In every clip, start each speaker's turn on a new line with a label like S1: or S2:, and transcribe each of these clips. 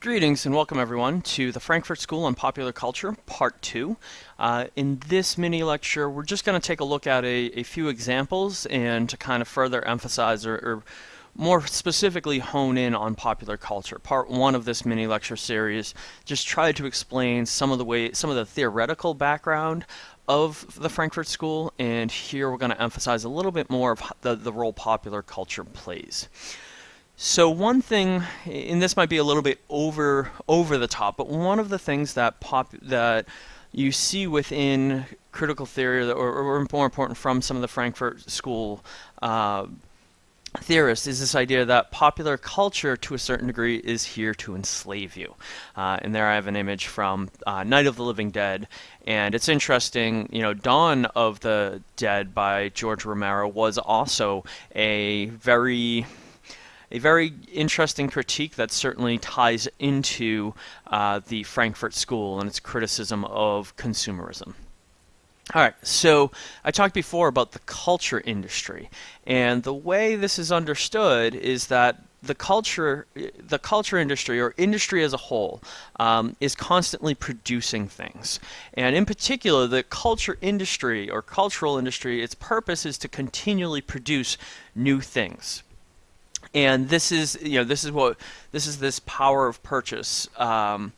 S1: Greetings and welcome everyone to the Frankfurt School on Popular Culture, Part 2. Uh, in this mini lecture, we're just going to take a look at a, a, few examples and to kind of further emphasize or, or, more specifically hone in on popular culture. Part 1 of this mini lecture series just tried to explain some of the way, some of the theoretical background of the Frankfurt School, and here we're going to emphasize a little bit more of the, the role popular culture plays. So one thing, and this might be a little bit over over the top, but one of the things that pop that you see within critical theory, or, or more important, from some of the Frankfurt School uh, theorists, is this idea that popular culture, to a certain degree, is here to enslave you. Uh, and there I have an image from uh, Night of the Living Dead, and it's interesting. You know, Dawn of the Dead by George Romero was also a very a very interesting critique that certainly ties into uh, the Frankfurt School and its criticism of consumerism. All right, so I talked before about the culture industry, and the way this is understood is that the culture, the culture industry or industry as a whole, um, is constantly producing things, and in particular, the culture industry or cultural industry, its purpose is to continually produce new things and this is you know this is what this is this power of purchase um,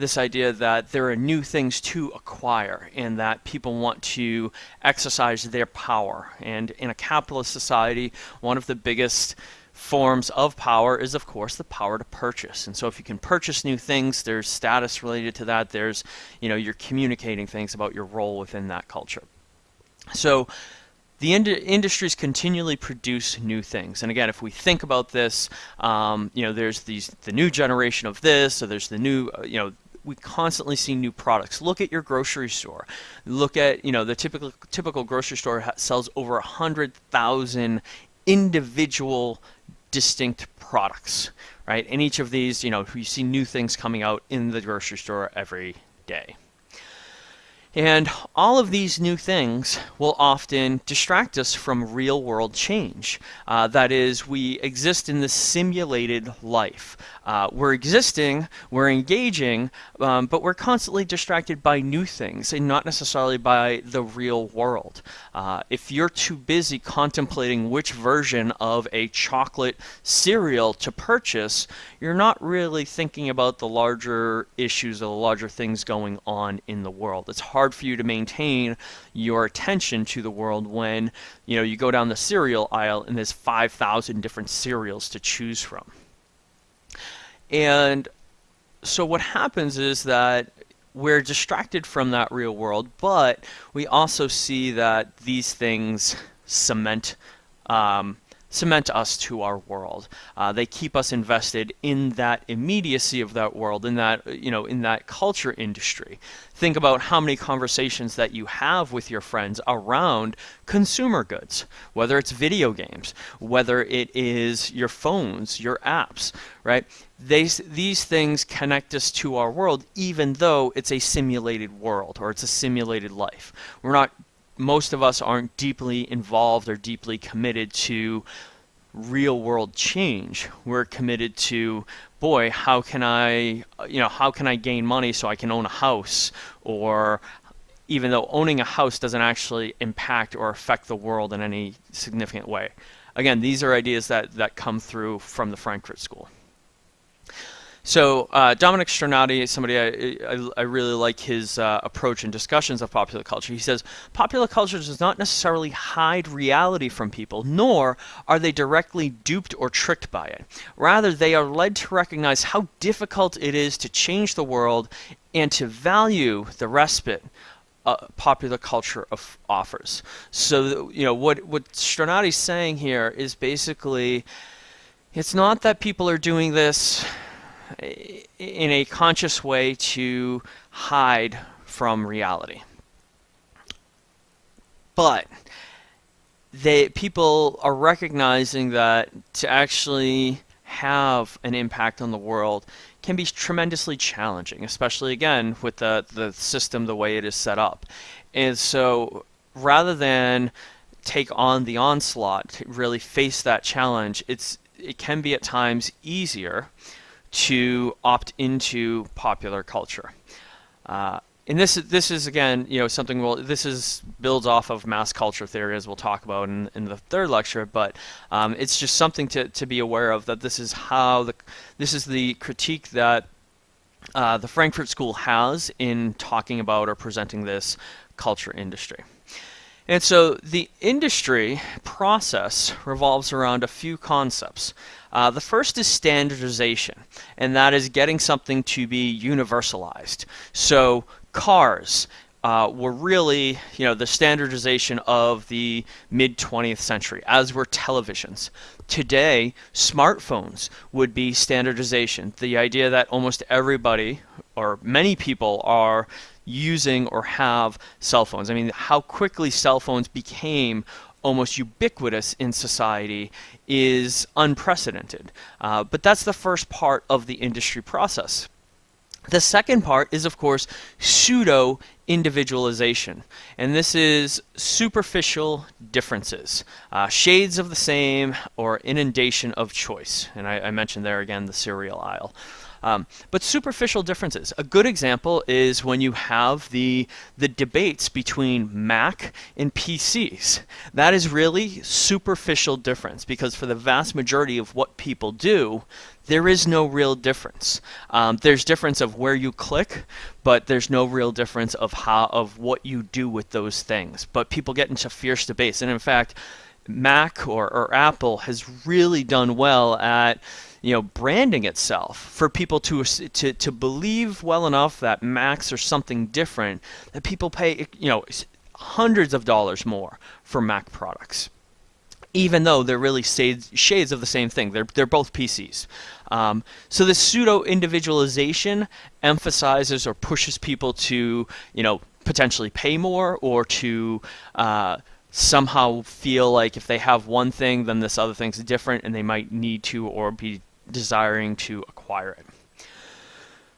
S1: this idea that there are new things to acquire and that people want to exercise their power. And in a capitalist society one of the biggest forms of power is of course the power to purchase. And so if you can purchase new things there's status related to that. There's you know you're communicating things about your role within that culture. So the ind industries continually produce new things. And again, if we think about this, um, you know, there's these the new generation of this, so there's the new, uh, you know, we constantly see new products. Look at your grocery store. Look at, you know, the typical typical grocery store sells over a hundred thousand individual distinct products, right? And each of these, you know, you see new things coming out in the grocery store every day. And all of these new things will often distract us from real world change. Uh, that is, we exist in this simulated life. Uh, we're existing, we're engaging, um, but we're constantly distracted by new things and not necessarily by the real world. Uh, if you're too busy contemplating which version of a chocolate cereal to purchase, you're not really thinking about the larger issues or the larger things going on in the world. It's hard for you to maintain your attention to the world when you know you go down the cereal aisle and there's 5,000 different cereals to choose from. And so what happens is that we're distracted from that real world, but we also see that these things cement um, cement us to our world. Uh, they keep us invested in that immediacy of that world, in that you know, in that culture industry. Think about how many conversations that you have with your friends around consumer goods, whether it's video games, whether it is your phones, your apps, right? They, these things connect us to our world even though it's a simulated world or it's a simulated life. We're not most of us aren't deeply involved or deeply committed to real world change. We're committed to, boy, how can I, you know, how can I gain money so I can own a house? Or even though owning a house doesn't actually impact or affect the world in any significant way. Again, these are ideas that, that come through from the Frankfurt School. So uh, Dominic Strinati is somebody I, I, I really like his uh, approach and discussions of popular culture. He says, popular culture does not necessarily hide reality from people, nor are they directly duped or tricked by it. Rather, they are led to recognize how difficult it is to change the world and to value the respite uh, popular culture of, offers. So, you know, what, what Strinati's saying here is basically, it's not that people are doing this in a conscious way to hide from reality. But they people are recognizing that to actually have an impact on the world can be tremendously challenging, especially again with the the system the way it is set up. And so rather than take on the onslaught, to really face that challenge, it's it can be at times easier to opt into popular culture. Uh, and this is this is again you know something we'll this is builds off of mass culture theory as we'll talk about in, in the third lecture but um, it's just something to, to be aware of that this is how the this is the critique that uh, the Frankfurt School has in talking about or presenting this culture industry. And so the industry process revolves around a few concepts. Uh, the first is standardization, and that is getting something to be universalized. So cars uh, were really, you know, the standardization of the mid 20th century, as were televisions. Today, smartphones would be standardization. The idea that almost everybody, or many people, are using or have cell phones. I mean, how quickly cell phones became almost ubiquitous in society is unprecedented. Uh, but that's the first part of the industry process. The second part is, of course, pseudo individualization. And this is superficial differences, uh, shades of the same, or inundation of choice. And I, I mentioned there again the cereal aisle. Um, but superficial differences. A good example is when you have the the debates between Mac and PCs. That is really superficial difference because for the vast majority of what people do, there is no real difference. Um, there's difference of where you click, but there's no real difference of how of what you do with those things. But people get into fierce debates, and in fact, Mac or, or Apple has really done well at you know branding itself for people to to to believe well enough that Macs are something different that people pay you know hundreds of dollars more for Mac products even though they're really shades of the same thing. They're, they're both PCs. Um, so this pseudo individualization emphasizes or pushes people to, you know, potentially pay more or to uh, somehow feel like if they have one thing, then this other thing's different, and they might need to or be desiring to acquire it.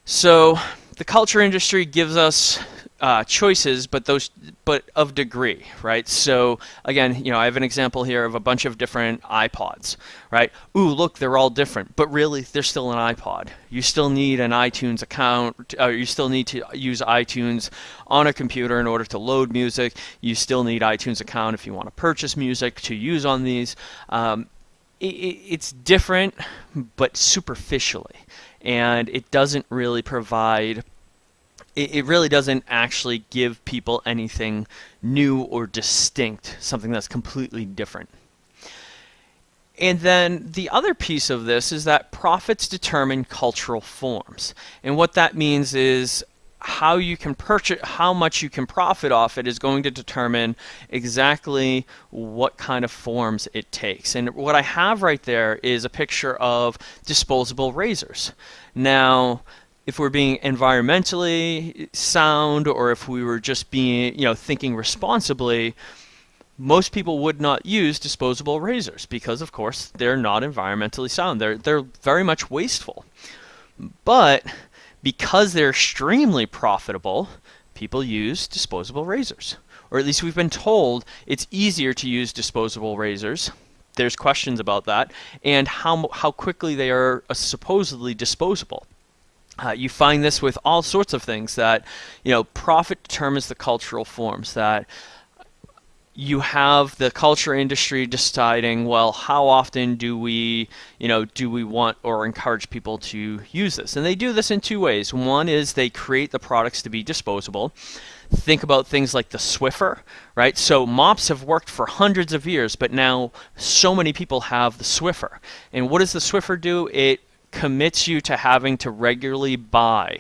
S1: So the culture industry gives us uh, choices, but those but of degree, right? So again, you know, I have an example here of a bunch of different iPods, right? Ooh, look, they're all different, but really, they're still an iPod. You still need an iTunes account. Uh, you still need to use iTunes on a computer in order to load music. You still need iTunes account if you want to purchase music to use on these. Um, it, it's different, but superficially, and it doesn't really provide it, it really doesn't actually give people anything new or distinct, something that's completely different. And then the other piece of this is that profits determine cultural forms. And what that means is how you can purchase how much you can profit off it is going to determine exactly what kind of forms it takes. And what I have right there is a picture of disposable razors. Now, if we're being environmentally sound or if we were just being, you know, thinking responsibly, most people would not use disposable razors because of course they're not environmentally sound. They're they're very much wasteful. But because they're extremely profitable, people use disposable razors. Or at least we've been told it's easier to use disposable razors. There's questions about that and how how quickly they are uh, supposedly disposable. Uh, you find this with all sorts of things that, you know, profit determines the cultural forms that you have the culture industry deciding, well, how often do we, you know, do we want or encourage people to use this? And they do this in two ways. One is they create the products to be disposable. Think about things like the Swiffer, right? So mops have worked for hundreds of years, but now so many people have the Swiffer. And what does the Swiffer do? It commits you to having to regularly buy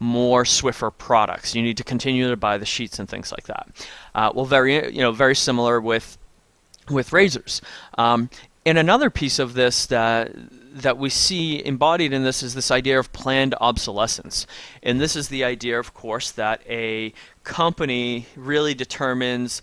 S1: more Swiffer products. You need to continue to buy the sheets and things like that. Uh, well, very you know very similar with with razors. Um, and another piece of this that that we see embodied in this is this idea of planned obsolescence. And this is the idea, of course, that a company really determines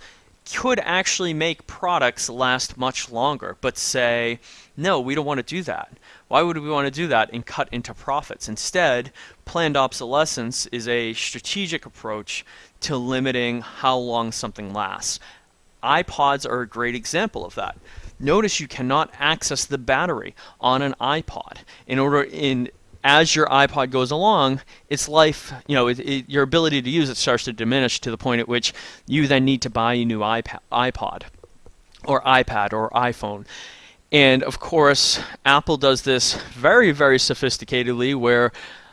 S1: could actually make products last much longer, but say, no, we don't want to do that. Why would we want to do that and cut into profits? Instead, planned obsolescence is a strategic approach to limiting how long something lasts. iPods are a great example of that. Notice you cannot access the battery on an iPod. In order in as your iPod goes along, its life, you know, it, it, your ability to use it starts to diminish to the point at which you then need to buy a new iPod or iPad or iPhone. And of course, Apple does this very, very sophisticatedly where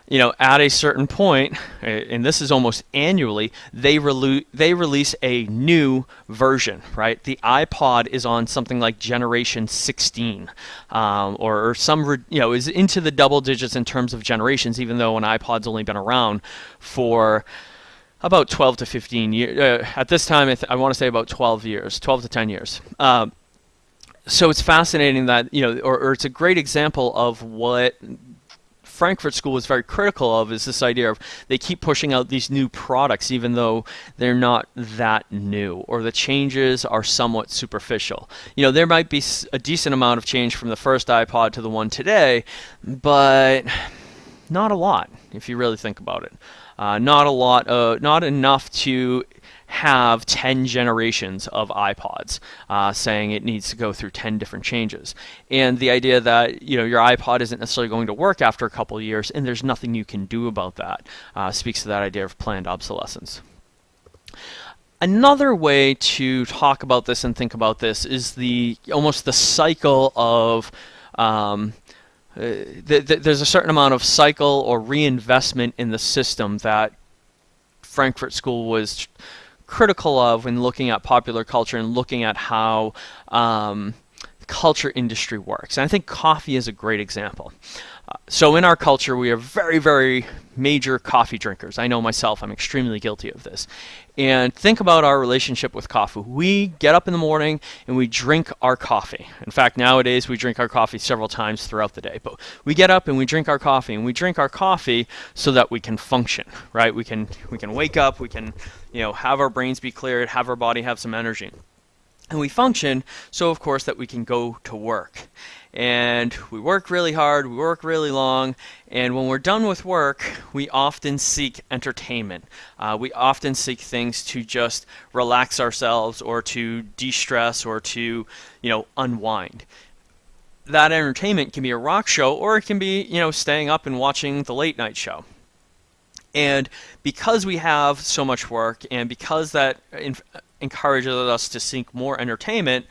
S1: you know, at a certain point, and this is almost annually, they relu- they release a new version, right? The iPod is on something like generation 16, um, or, or, some, you know, is into the double digits in terms of generations, even though an iPod's only been around for about 12 to 15 years. Uh, at this time, I, I want to say about 12 years, 12 to 10 years. Uh, so it's fascinating that you know, or, or, it's a great example of what Frankfurt School was very critical of is this idea of they keep pushing out these new products even though they're not that new or the changes are somewhat superficial. You know, there might be a decent amount of change from the first iPod to the one today, but not a lot if you really think about it. Uh, not a lot, uh, not enough to have 10 generations of iPods, uh, saying it needs to go through 10 different changes. And the idea that you know your iPod isn't necessarily going to work after a couple years, and there's nothing you can do about that, uh, speaks to that idea of planned obsolescence. Another way to talk about this and think about this is the almost the cycle of um, uh, th th there's a certain amount of cycle or reinvestment in the system that Frankfurt School was critical of when looking at popular culture and looking at how um, culture industry works. And I think coffee is a great example. Uh, so in our culture, we are very, very major coffee drinkers. I know myself, I'm extremely guilty of this. And think about our relationship with coffee. We get up in the morning and we drink our coffee. In fact, nowadays we drink our coffee several times throughout the day. But we get up and we drink our coffee, and we drink our coffee so that we can function, right? We can we can wake up, we can, you know, have our brains be cleared, have our body have some energy. And we function so, of course, that we can go to work. And we work really hard, we work really long, and when we're done with work, we often seek entertainment. Uh, we often seek things to just relax ourselves or to de stress or to, you know, unwind. That entertainment can be a rock show or it can be, you know, staying up and watching the late night show. And because we have so much work and because that encourages us to seek more entertainment,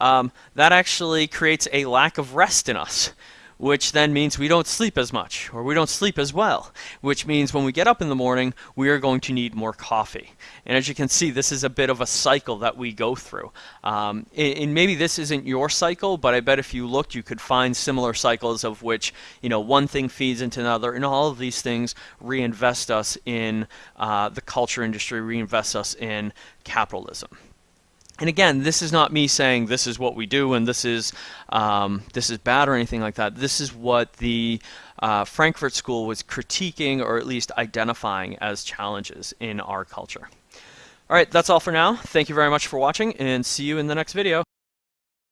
S1: um, that actually creates a lack of rest in us which then means we don't sleep as much or we don't sleep as well, which means when we get up in the morning, we are going to need more coffee. And as you can see, this is a bit of a cycle that we go through. Um, and, maybe this isn't your cycle, but I bet if you looked, you could find similar cycles of which, you know, one thing feeds into another, and all of these things reinvest us in uh, the culture industry, reinvest us in capitalism. And again, this is not me saying this is what we do and this is um, this is bad or anything like that. This is what the uh, Frankfurt School was critiquing or at least identifying as challenges in our culture. All right, that's all for now. Thank you very much for watching and see you in the next video.